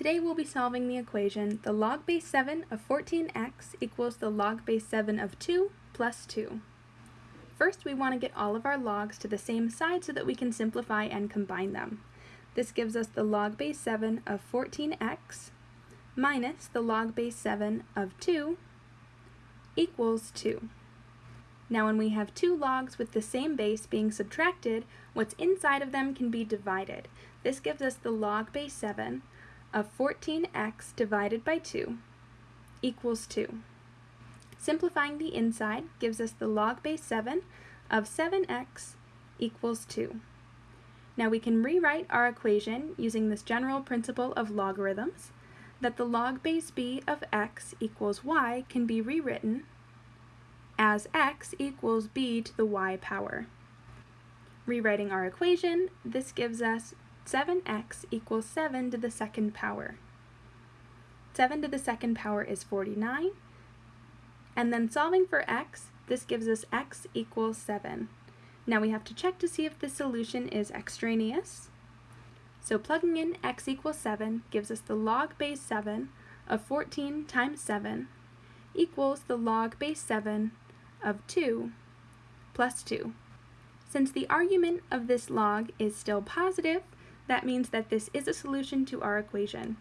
Today we'll be solving the equation the log base 7 of 14x equals the log base 7 of 2 plus 2. First we want to get all of our logs to the same side so that we can simplify and combine them. This gives us the log base 7 of 14x minus the log base 7 of 2 equals 2. Now when we have two logs with the same base being subtracted, what's inside of them can be divided. This gives us the log base 7 of 14x divided by 2 equals 2. Simplifying the inside gives us the log base 7 of 7x equals 2. Now we can rewrite our equation using this general principle of logarithms, that the log base b of x equals y can be rewritten as x equals b to the y power. Rewriting our equation, this gives us 7x equals 7 to the second power. 7 to the second power is 49. And then solving for x, this gives us x equals 7. Now we have to check to see if the solution is extraneous. So plugging in x equals 7 gives us the log base 7 of 14 times 7 equals the log base 7 of 2 plus 2. Since the argument of this log is still positive, that means that this is a solution to our equation.